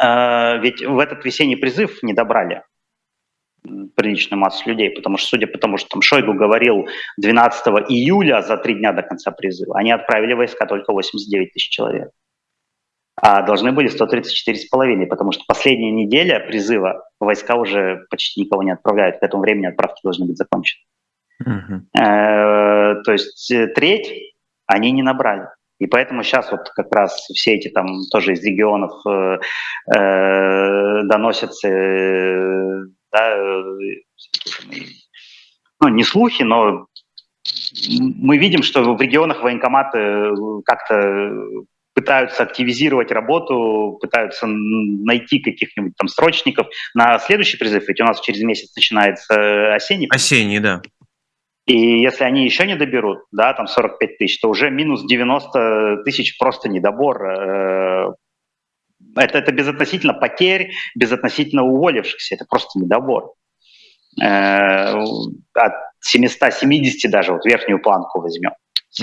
э, ведь в этот весенний призыв не добрали приличную массу людей, потому что, судя по тому, что там Шойгу говорил 12 июля за три дня до конца призыва, они отправили войска только 89 тысяч человек. А должны были 134,5, потому что последняя неделя призыва войска уже почти никого не отправляют. К этому времени отправки должны быть закончены. Uh-huh. То есть э, треть они не набрали. И поэтому сейчас вот как раз все эти там тоже из регионов э, э, доносятся, э, да, ну не слухи, но мы видим, что в регионах военкоматы как-то пытаются активизировать работу, пытаются найти каких-нибудь там срочников на следующий призыв, ведь у нас через месяц начинается осенний. Осенний, да. И если они еще не доберут, да, там 45 тысяч, то уже минус 90 тысяч просто недобор. Э, это, это безотносительно потерь, безотносительно уволившихся, это просто недобор. Э, от 770 даже, вот верхнюю планку возьмем.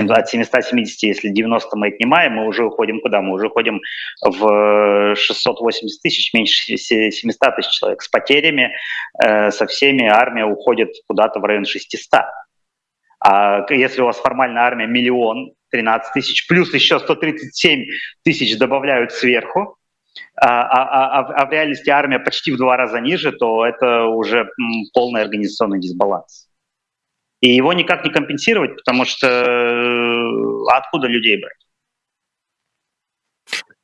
От 770, если 90 мы отнимаем, мы уже уходим куда? Мы уже уходим в 680 тысяч, меньше 700 тысяч человек. С потерями, э, со всеми армия уходит куда-то в район 600. А если у вас формальная армия миллион, 13 тысяч, плюс еще 137 тысяч добавляют сверху, а, а, а, а в реальности армия почти в два раза ниже, то это уже полный организационный дисбаланс. И его никак не компенсировать, потому что э, откуда людей брать?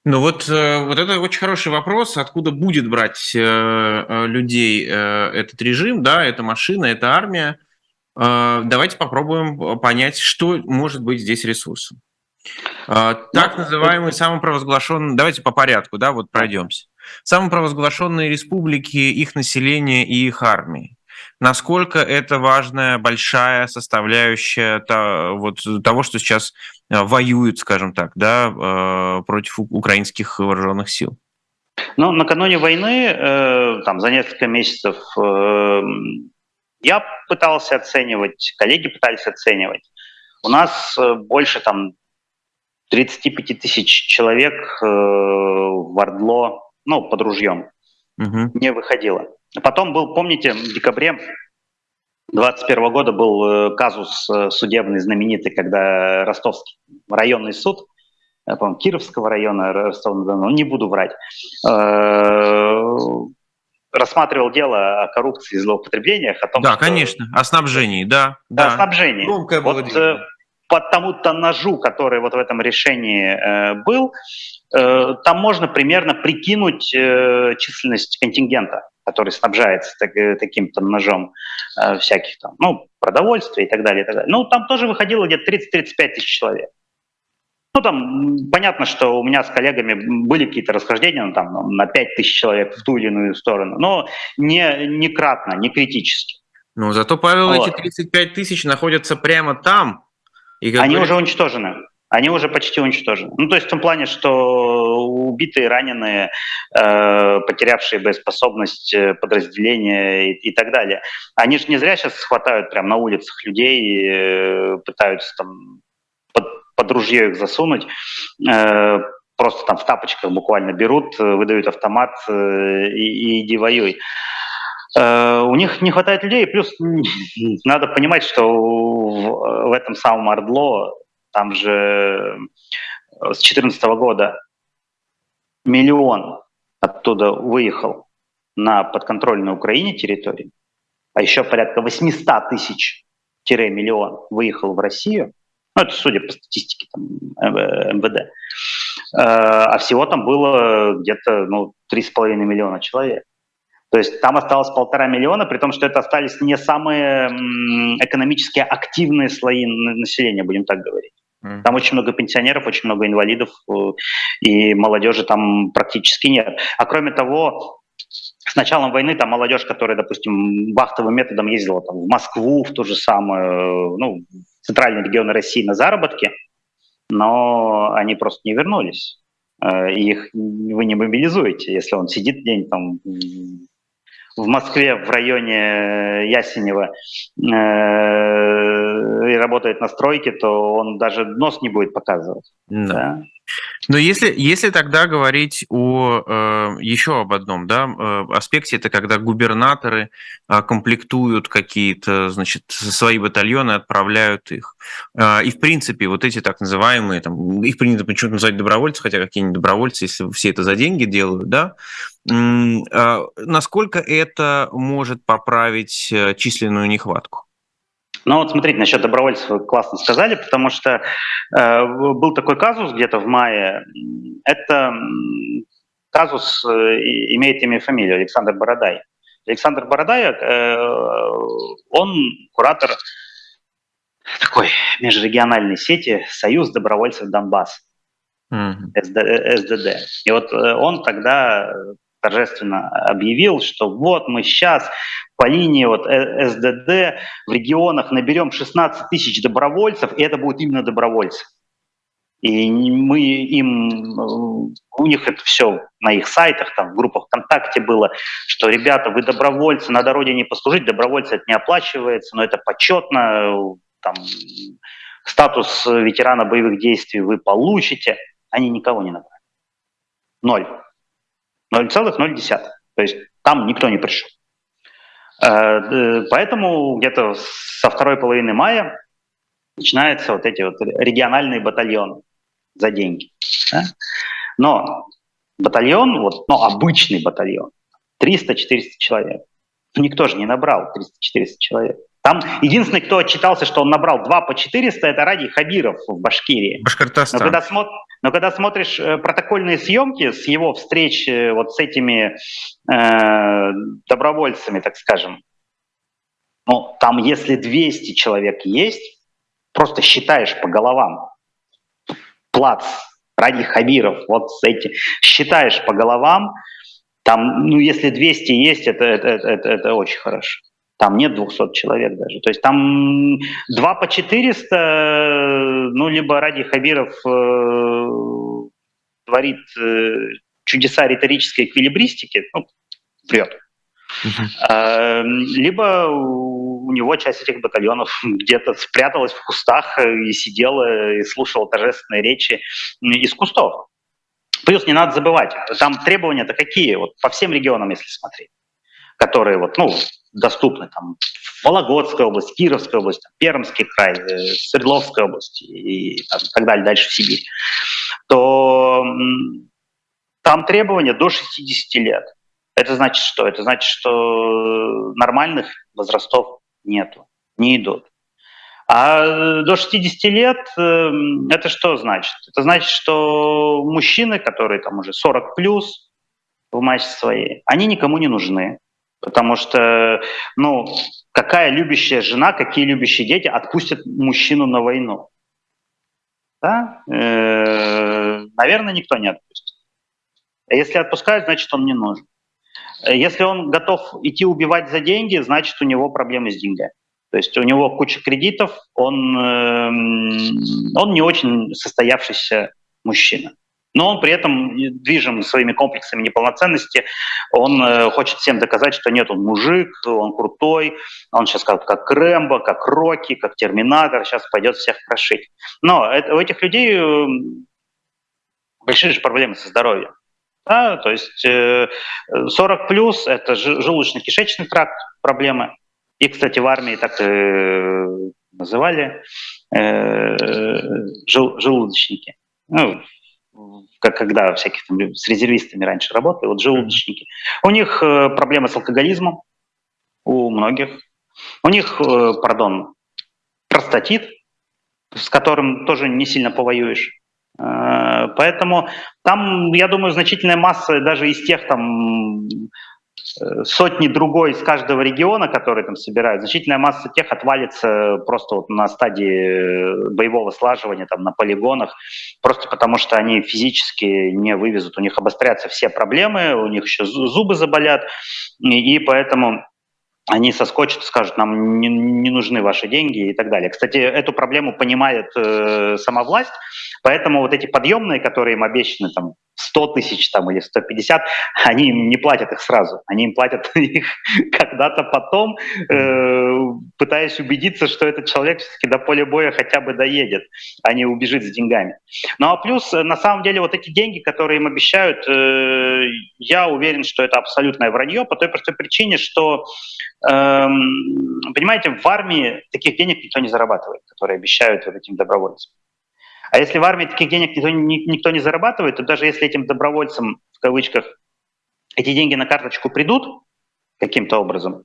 Ну вот, э, вот это очень хороший вопрос, откуда будет брать э, людей этот режим, да, эта машина, эта армия. А, давайте попробуем э, понять, что может быть здесь ресурсом. А, так ну, называемые самопровозглашенные, давайте по порядку, да, вот пройдемся. Самопровозглашенные республики, их население и их армии. Насколько это важная, большая составляющая вот, того, что сейчас э, воюют, скажем так, да, э, против украинских вооруженных сил? Ну, накануне войны, там, за несколько месяцев я пытался оценивать, коллеги пытались оценивать. У нас э, больше там 35 тысяч человек э, в Ордло, ну, под ружьем, угу. не выходило. Потом был, помните, в декабре 2021 года был э, казус судебный знаменитый, когда Ростовский районный суд, по Кировского района, Ростова-на-Дону, не буду врать, рассматривал дело о коррупции и злоупотреблениях. О том, да, что... конечно, о снабжении, да. Да, да. о снабжении. Громкое вот дело. Э, по тому-то ножу, который вот в этом решении э, был, э, там можно примерно прикинуть э, численность контингента, который снабжается так, э, таким-то ножом э, всяких там, ну, продовольствия и так далее, и так далее. Ну, там тоже выходило где-то 30-35 тысяч человек. Ну, там понятно, что у меня с коллегами были какие-то расхождения ну, там, на 5 тысяч человек в ту или иную сторону, но не, не кратно, не критически. Ну, зато, Павел, вот. эти 35 тысяч находятся прямо там. И Они говорит... уже уничтожены. Они уже почти уничтожены. Ну, то есть в том плане, что убитые, раненые, э, потерявшие боеспособность э, подразделения и, и так далее. Они же не зря сейчас хватают прямо на улицах людей, э, пытаются там под ружье их засунуть, э, просто там в тапочках буквально берут, э, выдают автомат э, и, и иди воюй. У них не хватает людей, плюс надо понимать, что в, в этом самом Ордло, там же с 2014 года миллион оттуда выехал на подконтрольной Украине территории, а еще порядка 800 тысяч миллион выехал в Россию, ну, это судя по статистике там, МВД. Э, а всего там было где-то ну, 3,5 миллиона человек. То есть там осталось полтора миллиона, при том, что это остались не самые экономически активные слои населения, будем так говорить. Там очень много пенсионеров, очень много инвалидов, э, и молодежи там практически нет. А кроме того, с началом войны там молодежь, которая, допустим, вахтовым методом ездила там, в Москву, в ту же самую, ну, центральные регионы России на заработки, но они просто не вернулись. Э, их вы не мобилизуете, если он сидит день там в Москве в районе Ясенева э, и работает на стройке, то он даже нос не будет показывать. Да. Да? Но если, если тогда говорить о э, еще об одном да, э, аспекте, это когда губернаторы э, комплектуют какие-то значит, свои батальоны, отправляют их. Э, и в принципе вот эти так называемые, там, их принято почему-то называть добровольцы, хотя какие-нибудь добровольцы, если все это за деньги делают, да, э, насколько это может поправить э, численную нехватку? Но вот смотрите, насчет добровольцев вы классно сказали, потому что э, был такой казус где-то в мае. Это казус э, имеет имя и фамилию Александр Бородай. Александр Бородай, э, он куратор такой межрегиональной сети «Союз добровольцев Донбасс», mm-hmm. СДД. И вот э, он тогда торжественно объявил, что вот мы сейчас по линии вот э, СДД в регионах наберем 16 тысяч добровольцев, и это будут именно добровольцы. И мы им, э, у них это все на их сайтах, там в группах ВКонтакте было, что, ребята, вы добровольцы, надо родине послужить, добровольцы это не оплачивается, но это почетно, там, статус ветерана боевых действий вы получите. Они никого не набрали. Ноль. 0,0. То есть там никто не пришел. Э, поэтому где-то со второй половины мая начинаются вот эти вот региональные батальоны за деньги. Да? Но батальон, вот, ну, обычный батальон, 300-400 человек. Никто же не набрал 300-400 человек. Там единственный, кто отчитался, что он набрал 2 по 400, это Ради Хабиров в Башкирии. Башкортостан. Но когда, смо... Но когда смотришь э, протокольные съемки с его встреч э, вот с этими э, добровольцами, так скажем, ну, там если 200 человек есть, просто считаешь по головам. Плац, Ради Хабиров, вот эти, считаешь по головам, там, ну, если 200 есть, это, это, это, это очень хорошо. Там нет 200 человек даже. То есть там 2 по 400, ну, либо ради Хабиров э, творит э, чудеса риторической эквилибристики, ну, врет. Uh-huh. Либо у него часть этих батальонов где-то спряталась в кустах и сидела и слушала торжественные речи из кустов. Плюс не надо забывать, там требования-то какие, вот по всем регионам, если смотреть, которые вот, ну, доступны там Вологодская область, Кировская область, там, Пермский край, э, Свердловская область и там, так далее, дальше в Сибирь, то там требования до 60 лет. Это значит что? Это значит, что нормальных возрастов нету, не идут. А до 60 лет эм, это что значит? Это значит, что мужчины, которые там уже 40 плюс в массе своей, они никому не нужны. Потому что, ну, какая любящая жена, какие любящие дети отпустят мужчину на войну? Да? Э, наверное, никто не отпустит. А если отпускают, значит, он не нужен. Если он готов идти убивать за деньги, значит, у него проблемы с деньгами. То есть у него куча кредитов, он, э, он не очень состоявшийся мужчина но он при этом движим своими комплексами неполноценности, он э, хочет всем доказать, что нет, он мужик, он крутой, он сейчас как, как Рэмбо, как Рокки, как Терминатор, сейчас пойдет всех крошить. Но это, у этих людей э, большие же проблемы со здоровьем. Да, то есть э, 40 плюс это желудочно-кишечный тракт проблемы. И, кстати, в армии так э, называли э, жел, желудочники. Ну, как когда всяких там с резервистами раньше работали, вот желудочники. У них э, проблемы с алкоголизмом, у многих. У них, э, пардон, простатит, с которым тоже не сильно повоюешь. Э, поэтому там, я думаю, значительная масса даже из тех там сотни другой из каждого региона, которые там собирают, значительная масса тех отвалится просто вот на стадии боевого слаживания, там, на полигонах, просто потому что они физически не вывезут, у них обострятся все проблемы, у них еще зубы заболят, и, и поэтому они соскочат, скажут, нам не, не нужны ваши деньги и так далее. Кстати, эту проблему понимает э, сама власть, Поэтому вот эти подъемные, которые им обещаны, там, 100 тысяч там, или 150, они им не платят их сразу. Они им платят их когда-то потом, э, пытаясь убедиться, что этот человек все-таки до поля боя хотя бы доедет, а не убежит с деньгами. Ну а плюс, на самом деле, вот эти деньги, которые им обещают, э, я уверен, что это абсолютное вранье по той простой причине, что, э, понимаете, в армии таких денег никто не зарабатывает, которые обещают вот этим добровольцам. А если в армии таких денег никто, никто не зарабатывает, то даже если этим добровольцам, в кавычках, эти деньги на карточку придут каким-то образом,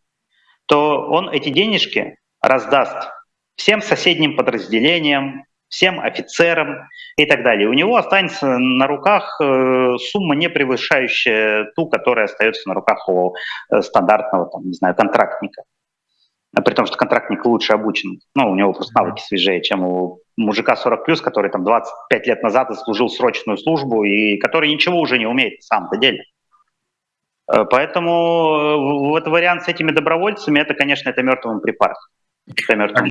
то он эти денежки раздаст всем соседним подразделениям, всем офицерам и так далее. У него останется на руках э, сумма, не превышающая ту, которая остается на руках у э, стандартного, там, не знаю, контрактника. А при том, что контрактник лучше обучен. Ну, у него просто навыки свежее, чем у мужика 40 плюс, который там 25 лет назад служил срочную службу и который ничего уже не умеет на самом-то деле. Э, поэтому вот вариант с этими добровольцами, это, конечно, это мертвым припарком. Это мертвым